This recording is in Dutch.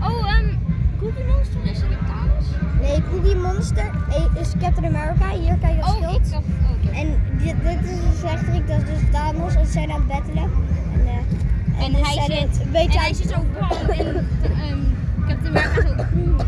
Oh, um, Cookie Monster is er trouwens? Nee, Cookie Monster e- is Captain America. Hier kan je dat oh, schild. Dacht, oh, okay. En dit, dit is dus een slechterik, dat is dus Thanos. En ze zijn aan het battelen. En, uh, en, en hij, zit, het, en hij zit zo blauw en um, Captain America is ook groen.